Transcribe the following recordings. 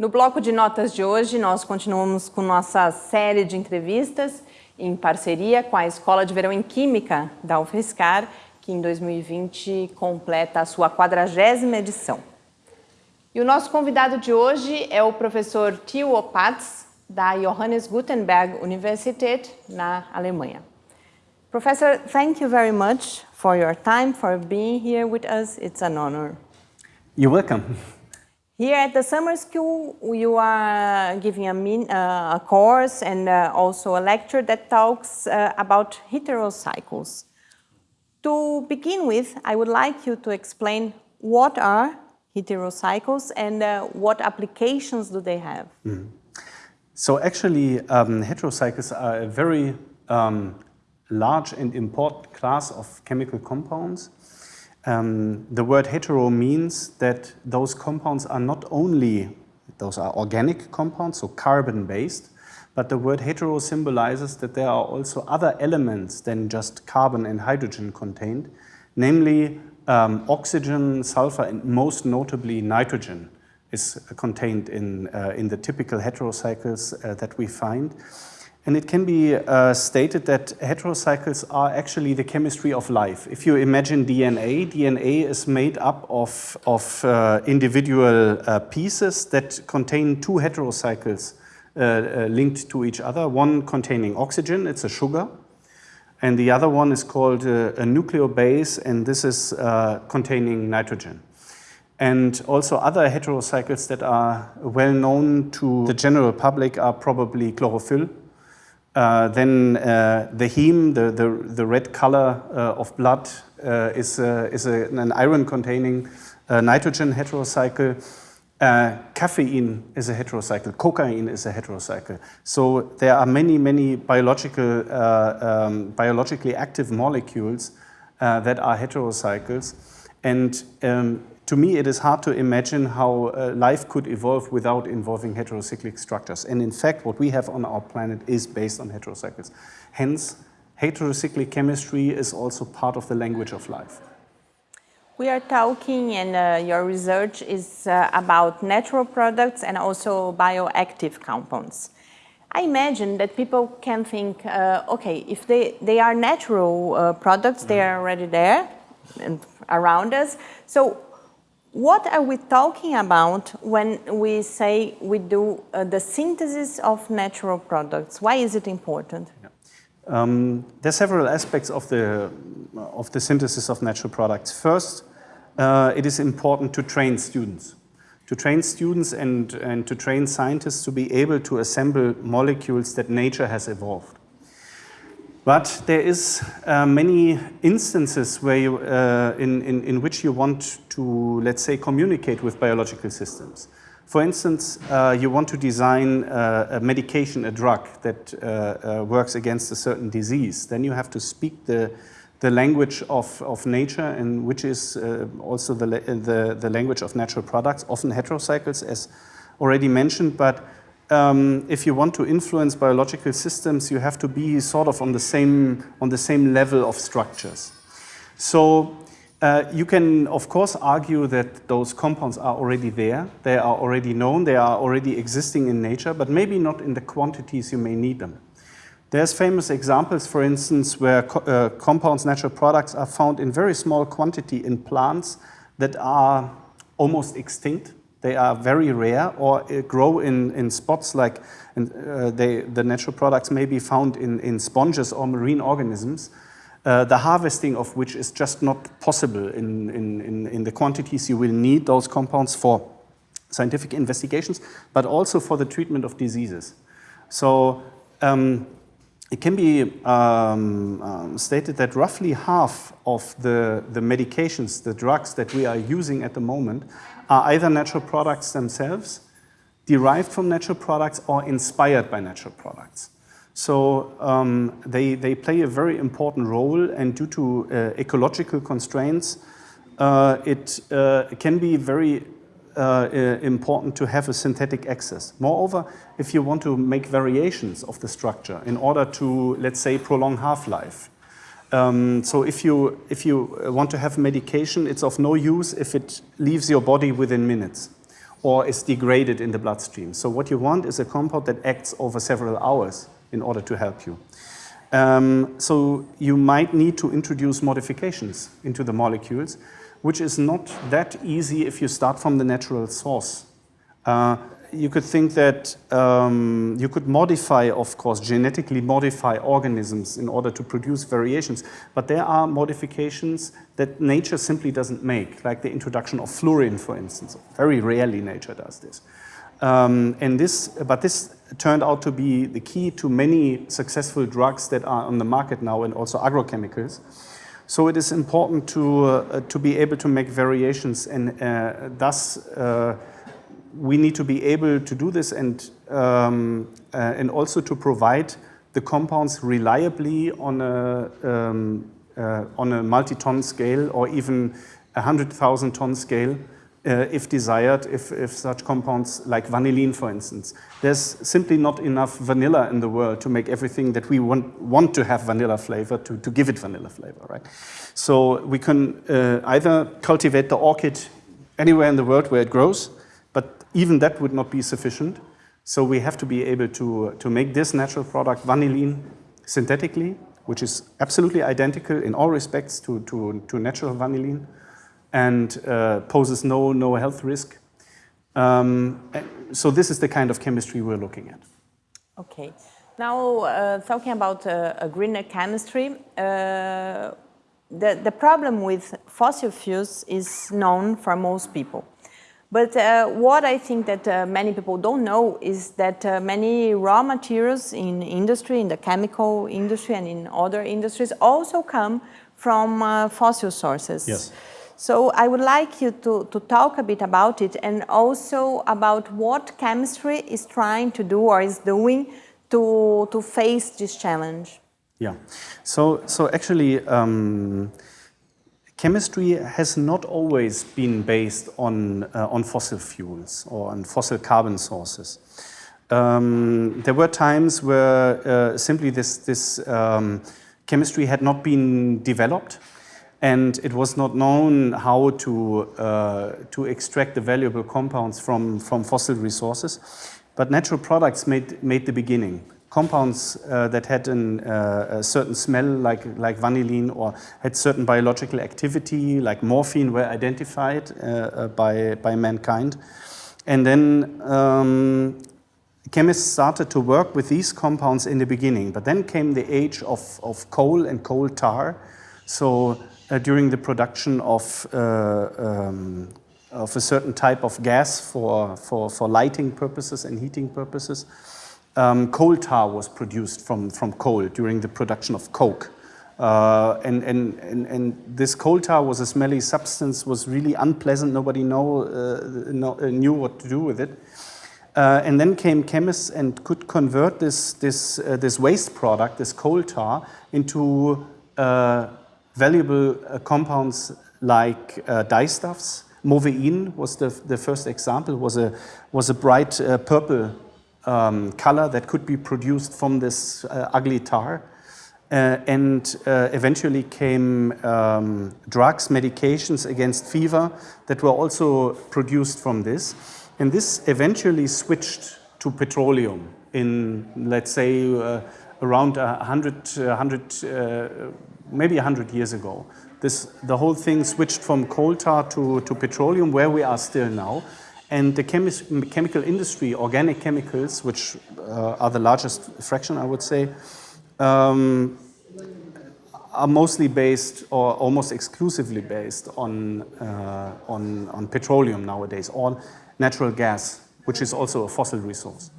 No bloco de notas de hoje, nós continuamos com nossa série de entrevistas em parceria com a Escola de Verão em Química da UFSCar, que em 2020 completa a sua 40ª edição. E o nosso convidado de hoje é o professor Theo Opatz, da Johannes Gutenberg Universität, na Alemanha. Professor, thank you very much for your time, for being here with us. It's an honor. You're welcome. Here at the summer school, you are giving a, uh, a course and uh, also a lecture that talks uh, about heterocycles. To begin with, I would like you to explain what are heterocycles and uh, what applications do they have? Mm. So actually, um, heterocycles are a very um, large and important class of chemical compounds um, the word hetero means that those compounds are not only, those are organic compounds, so carbon-based, but the word hetero symbolizes that there are also other elements than just carbon and hydrogen contained, namely um, oxygen, sulfur, and most notably nitrogen is contained in, uh, in the typical heterocycles uh, that we find. And it can be uh, stated that heterocycles are actually the chemistry of life. If you imagine DNA, DNA is made up of, of uh, individual uh, pieces that contain two heterocycles uh, uh, linked to each other, one containing oxygen, it's a sugar, and the other one is called uh, a nucleobase, and this is containing nitrogen. And also other heterocycles that are well known to the general public are probably chlorophyll, uh, then uh, the heme, the, the, the red color uh, of blood, uh, is, is a, an iron-containing uh, nitrogen heterocycle. caffeine is a heterocycle. Cocaine is a heterocycle. So there are many, many biological, um, biologically active molecules that are heterocycles. And um, to me, it is hard to imagine how uh, life could evolve without involving heterocyclic structures. And in fact, what we have on our planet is based on heterocycles. Hence, heterocyclic chemistry is also part of the language of life. We are talking and uh, your research is uh, about natural products and also bioactive compounds. I imagine that people can think, uh, okay, if they, they are natural uh, products, mm. they are already there and around us. So what are we talking about when we say we do uh, the synthesis of natural products? Why is it important? Um, there are several aspects of the, of the synthesis of natural products. First, uh, it is important to train students. To train students and, and to train scientists to be able to assemble molecules that nature has evolved. But there is uh, many instances where you, uh, in, in, in which you want to, let's say, communicate with biological systems. For instance, uh, you want to design uh, a medication, a drug that uh, uh, works against a certain disease. Then you have to speak the, the language of, of nature, and which is also the, the, the language of natural products, often heterocycles, as already mentioned, but um, if you want to influence biological systems, you have to be sort of on the same, on the same level of structures. So uh, you can, of course, argue that those compounds are already there. They are already known. They are already existing in nature, but maybe not in the quantities you may need them. There's famous examples, for instance, where co uh, compounds, natural products are found in very small quantity in plants that are almost extinct. They are very rare or uh, grow in, in spots like uh, they, the natural products may be found in, in sponges or marine organisms, uh, the harvesting of which is just not possible in, in, in, in the quantities you will need those compounds for scientific investigations, but also for the treatment of diseases. So um, it can be um, um, stated that roughly half of the, the medications, the drugs that we are using at the moment are either natural products themselves, derived from natural products, or inspired by natural products. So um, they, they play a very important role, and due to uh, ecological constraints, uh, it uh, can be very uh, important to have a synthetic access. Moreover, if you want to make variations of the structure in order to, let's say, prolong half-life, um, so if you, if you want to have medication, it's of no use if it leaves your body within minutes. or is degraded in the bloodstream. So what you want is a compound that acts over several hours in order to help you. Um, so you might need to introduce modifications into the molecules, which is not that easy if you start from the natural source. Uh, you could think that um, you could modify, of course, genetically modify organisms in order to produce variations, but there are modifications that nature simply doesn't make, like the introduction of fluorine, for instance. Very rarely nature does this. Um, and this, but this turned out to be the key to many successful drugs that are on the market now and also agrochemicals. So it is important to, uh, to be able to make variations and uh, thus uh, we need to be able to do this and, um, uh, and also to provide the compounds reliably on a, um, uh, on a multi-ton scale or even a 100,000 ton scale uh, if desired, if, if such compounds like vanillin, for instance. There's simply not enough vanilla in the world to make everything that we want, want to have vanilla flavor, to, to give it vanilla flavor, right? So we can uh, either cultivate the orchid anywhere in the world where it grows, but even that would not be sufficient. So we have to be able to, to make this natural product, vanillin, synthetically, which is absolutely identical in all respects to, to, to natural vanillin and uh, poses no, no health risk. Um, so this is the kind of chemistry we're looking at. Okay. Now, uh, talking about uh, a greener chemistry, uh, the, the problem with fossil fuels is known for most people. But uh, what I think that uh, many people don't know is that uh, many raw materials in industry, in the chemical industry and in other industries also come from uh, fossil sources. Yes. So I would like you to, to talk a bit about it and also about what chemistry is trying to do or is doing to, to face this challenge. Yeah, so, so actually um, Chemistry has not always been based on, uh, on fossil fuels or on fossil carbon sources. Um, there were times where uh, simply this, this um, chemistry had not been developed and it was not known how to, uh, to extract the valuable compounds from, from fossil resources. But natural products made, made the beginning compounds uh, that had an, uh, a certain smell like, like vanillin or had certain biological activity like morphine were identified uh, uh by, by mankind. And then um, chemists started to work with these compounds in the beginning, but then came the age of, of coal and coal tar. So during the production of, uh, um, of a certain type of gas for, for, for lighting purposes and heating purposes, um, coal tar was produced from, from coal during the production of coke. Uh, and, and, and, and, this coal tar was a smelly substance, was really unpleasant. Nobody know, uh, know, uh, knew what to do with it. Uh, and then came chemists and could convert this, this, uh, this waste product, this coal tar, into uh, valuable compounds like dyestuffs. Mauveine was the, the first example, was a, was a bright purple um, color that could be produced from this uh, ugly tar. Uh, and uh, eventually came um, drugs, medications against fever that were also produced from this. And this eventually switched to petroleum in, let's say, uh, around 100, 100 uh, maybe 100 years ago. This, the whole thing switched from coal tar to, to petroleum, where we are still now. And the chemical industry, organic chemicals, which uh, are the largest fraction, I would say, um, are mostly based or almost exclusively based on, uh, on, on petroleum nowadays, or natural gas, which is also a fossil resource.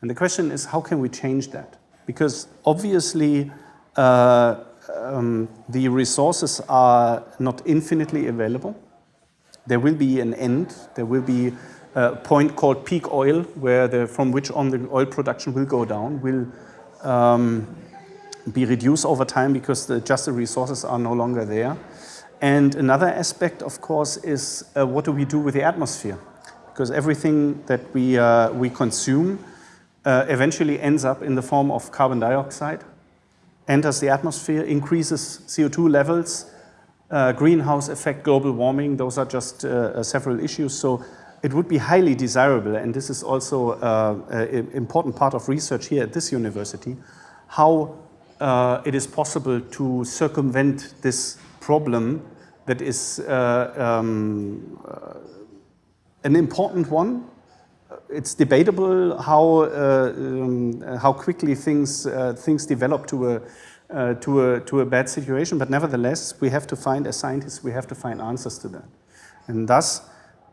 And the question is, how can we change that? Because obviously, uh, um, the resources are not infinitely available. There will be an end. There will be a point called peak oil, where the, from which on the oil production will go down, will um, be reduced over time because the, just the resources are no longer there. And another aspect, of course, is uh, what do we do with the atmosphere? Because everything that we, uh, we consume uh, eventually ends up in the form of carbon dioxide, enters the atmosphere, increases CO2 levels, uh, greenhouse effect, global warming, those are just uh, uh, several issues. So it would be highly desirable, and this is also uh, an important part of research here at this university, how uh, it is possible to circumvent this problem that is uh, um, an important one. It's debatable how, uh, um, how quickly things, uh, things develop to a, to, a, to a bad situation, but nevertheless, we have to find, as scientists, we have to find answers to that. And thus,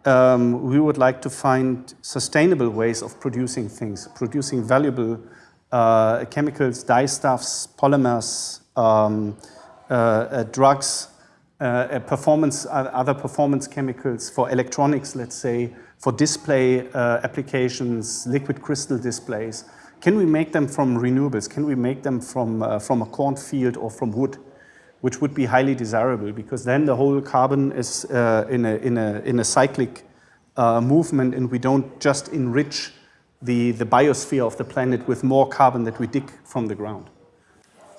um, we would like to find sustainable ways of producing things, producing valuable uh, chemicals, dyestuffs, polymers, um, uh, uh, drugs, uh, performance, other performance chemicals for electronics, let's say, for display uh, applications, liquid crystal displays. Can we make them from renewables? Can we make them from, uh, from a cornfield or from wood? which would be highly desirable because then the whole carbon is uh, in, a, in, a, in a cyclic uh, movement and we don't just enrich the, the biosphere of the planet with more carbon that we dig from the ground.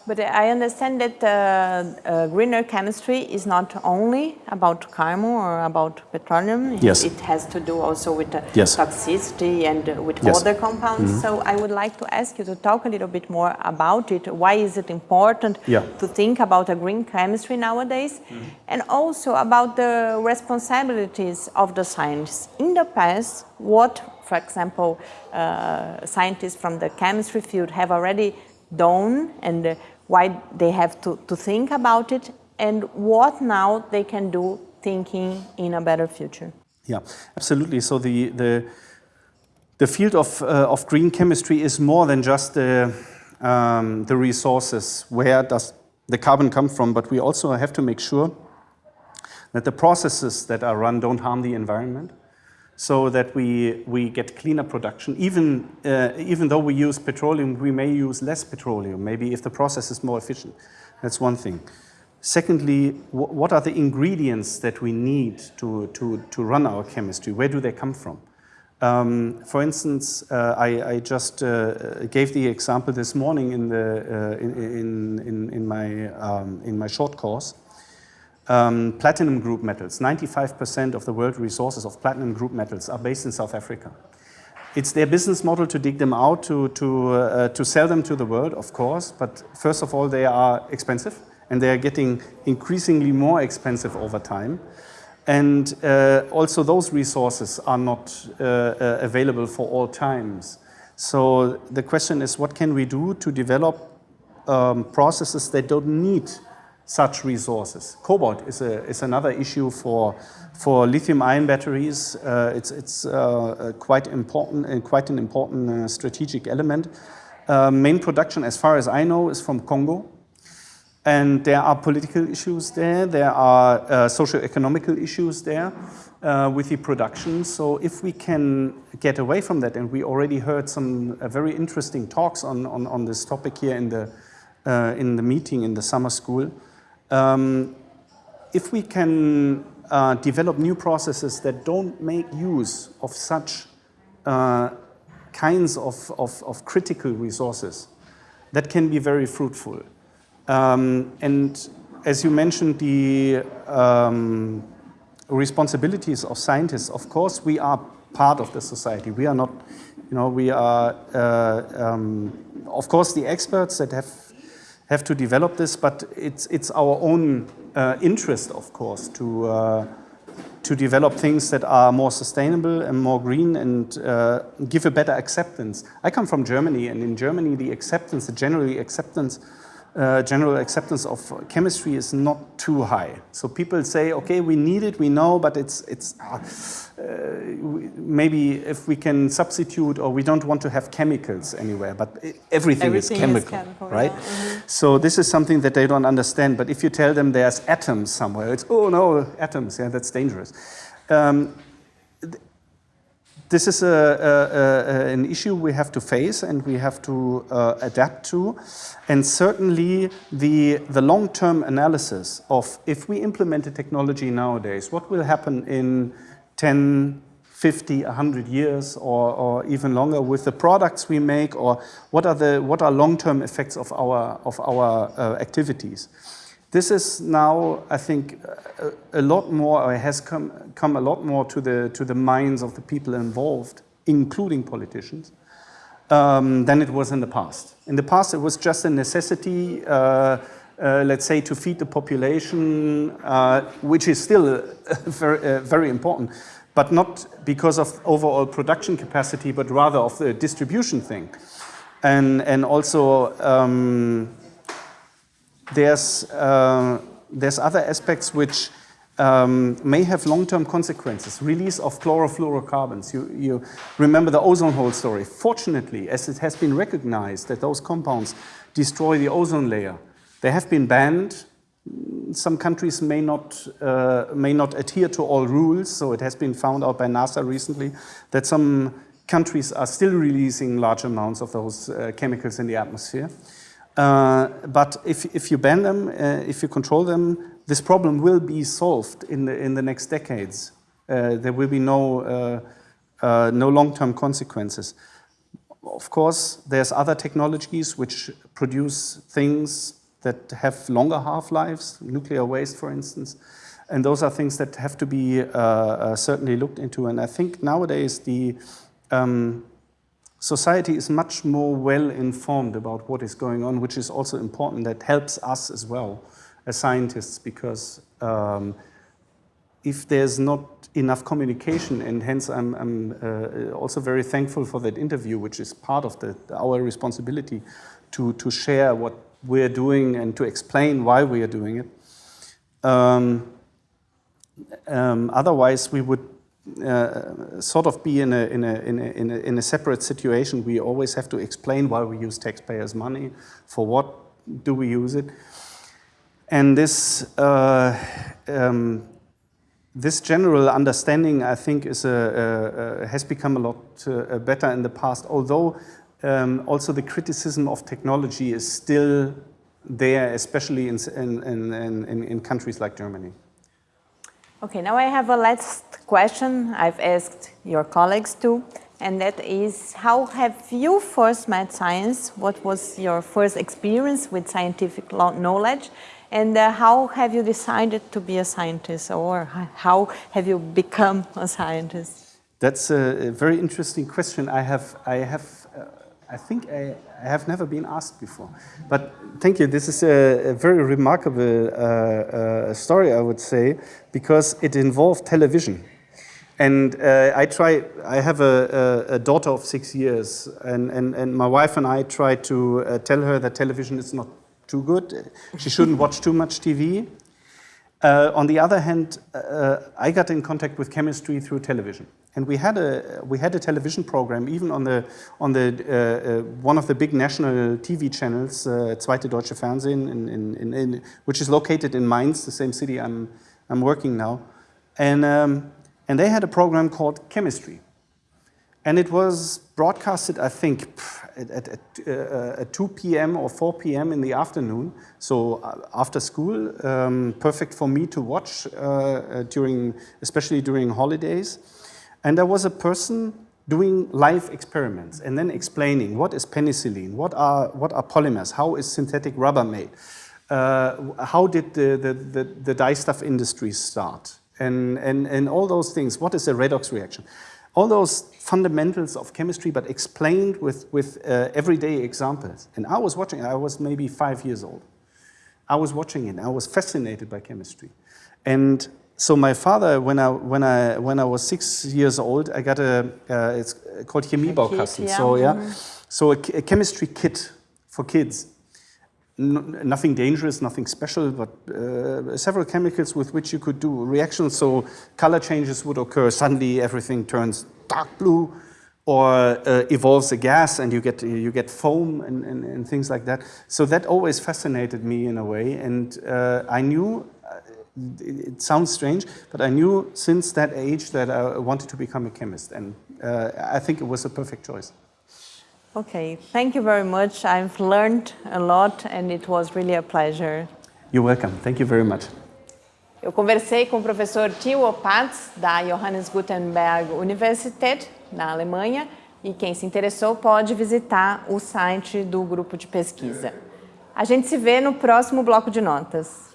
But I understand that uh, uh, greener chemistry is not only about carbon or about petroleum. Yes. It has to do also with uh, yes. toxicity and uh, with yes. other compounds. Mm -hmm. So I would like to ask you to talk a little bit more about it. Why is it important yeah. to think about a green chemistry nowadays? Mm -hmm. And also about the responsibilities of the scientists. In the past, what, for example, uh, scientists from the chemistry field have already done and uh, why they have to, to think about it and what now they can do thinking in a better future. Yeah, absolutely. So the, the, the field of, uh, of green chemistry is more than just the, um, the resources, where does the carbon come from, but we also have to make sure that the processes that are run don't harm the environment so that we, we get cleaner production. Even, uh, even though we use petroleum, we may use less petroleum, maybe if the process is more efficient. That's one thing. Secondly, what are the ingredients that we need to, to, to run our chemistry? Where do they come from? Um, for instance, uh, I, I, just uh, gave the example this morning in, the, uh, in, in, in, my, um, in my short course um, platinum group metals. 95% of the world resources of platinum group metals are based in South Africa. It's their business model to dig them out, to, to, uh, to sell them to the world, of course, but first of all, they are expensive and they are getting increasingly more expensive over time. And uh, also those resources are not uh, uh available for all times. So the question is, what can we do to develop um, processes that don't need such resources. Cobalt is, a, is another issue for, for lithium-ion batteries. Uh, it's it's uh, quite important and uh, quite an important uh, strategic element. Uh, main production, as far as I know, is from Congo. And there are political issues there, there are uh, socio-economical issues there uh, with the production. So if we can get away from that, and we already heard some very interesting talks on, on, on this topic here in the, in the meeting in the summer school, um, if we can uh, develop new processes that don't make use of such uh, kinds of, of, of, critical resources, that can be very fruitful. Um, and as you mentioned, the um, responsibilities of scientists, of course, we are part of the society. We are not, you know, we are, uh, um, of course, the experts that have have to develop this, but it's, it's our own uh, interest, of course, to, uh, to develop things that are more sustainable and more green and uh, give a better acceptance. I come from Germany, and in Germany, the acceptance, the generally acceptance uh, general acceptance of chemistry is not too high. So people say, okay, we need it, we know, but it's, it's uh, maybe if we can substitute or we don't want to have chemicals anywhere, but everything, everything is chemical, is chemical right? Yeah. Mm -hmm. So this is something that they don't understand, but if you tell them there's atoms somewhere, it's, oh no, atoms, yeah, that's dangerous. Um, this is a, a, a, an issue we have to face and we have to uh, adapt to. And certainly the, the long-term analysis of if we implement a technology nowadays, what will happen in 10, 50, 100 years or, or even longer with the products we make or what are, the, what are long-term effects of our, of our uh, activities. This is now, I think, a, lot more, or has come, come a lot more to the, to the minds of the people involved, including politicians, um, than it was in the past. In the past, it was just a necessity, uh, uh, let's say, to feed the population, uh, which is still very, uh, very important, but not because of overall production capacity, but rather of the distribution thing. And, and also, um, there's, uh, there's other aspects which um, may have long-term consequences. Release of chlorofluorocarbons. You, you remember the ozone hole story. Fortunately, as it has been recognized that those compounds destroy the ozone layer, they have been banned. Some countries may not, uh, may not adhere to all rules, so it has been found out by NASA recently that some countries are still releasing large amounts of those uh, chemicals in the atmosphere. Uh, but if, if you ban them, uh, if you control them, this problem will be solved in the, in the next decades. Uh, there will be no, uh, uh, no long-term consequences. Of course, there's other technologies which produce things that have longer half-lives, nuclear waste, for instance. And those are things that have to be uh, certainly looked into. And I think nowadays the um, society is much more well informed about what is going on, which is also important. That helps us as well as scientists because um, if there's not enough communication, and hence I'm, I'm uh, also very thankful for that interview, which is part of the, our responsibility to, to share what we're doing and to explain why we are doing it. Um, um, otherwise, we would uh, sort of be in a, in, a, in, a, in, a, in a separate situation. We always have to explain why we use taxpayers' money, for what do we use it. And this, uh, um, this general understanding, I think, is a, has become a lot uh, better in the past, although um, also the criticism of technology is still there, especially in, in, in, in countries like Germany. Okay, now I have a last question I've asked your colleagues too, and that is how have you first met science? What was your first experience with scientific knowledge? And uh, how have you decided to be a scientist or how have you become a scientist? That's a, very interesting question. I have, I have, I think I, I, have never been asked before. But thank you. This is a, a very remarkable uh, uh story, I would say, because it involved television. And uh, I try, I have a, a, daughter of six years, and, and, and my wife and I try to uh, tell her that television is not too good. She shouldn't watch too much TV. Uh, on the other hand, uh, I got in contact with chemistry through television. And we had a, we had a television program, even on, the, on the, uh, uh one of the big national TV channels, uh, Zweite Deutsche Fernsehen, in, in, in, which is located in Mainz, the same city I'm, I'm working now. And, um, and they had a program called Chemistry. And it was broadcasted, I think, at, at, at, uh, at 2 p.m. or 4 p.m. in the afternoon. So uh, after school, um, perfect for me to watch uh, during, especially during holidays. And there was a person doing live experiments and then explaining what is penicillin, what are, what are polymers, how is synthetic rubber made, uh, how did the, the, the, the dye stuff industry start, and, and, and all those things, what is a redox reaction all those fundamentals of chemistry, but explained with, with uh, everyday examples. And I was watching, I was maybe five years old. I was watching it, I was fascinated by chemistry. And so my father, when I, when I, when I was six years old, I got a, uh, it's called Chemiebaukasten. Yeah. So, yeah, mm-hmm. so a, a chemistry kit for kids nothing dangerous, nothing special, but uh, several chemicals with which you could do reactions. So color changes would occur. Suddenly everything turns dark blue or uh, evolves a gas and you get, you get foam and, and, and, things like that. So that always fascinated me in a way. And uh, I knew, uh, it sounds strange, but I knew since that age that I wanted to become a chemist. And uh, I think it was a perfect choice. Okay, thank you very much. I've learned a lot and it was really a pleasure. You're welcome. Thank you very much. Eu conversei com o professor Theo Opatz, da Johannes Gutenberg Universität, na Alemanha, e quem se interessou pode visitar o site do grupo de pesquisa. A gente se vê no próximo bloco de notas.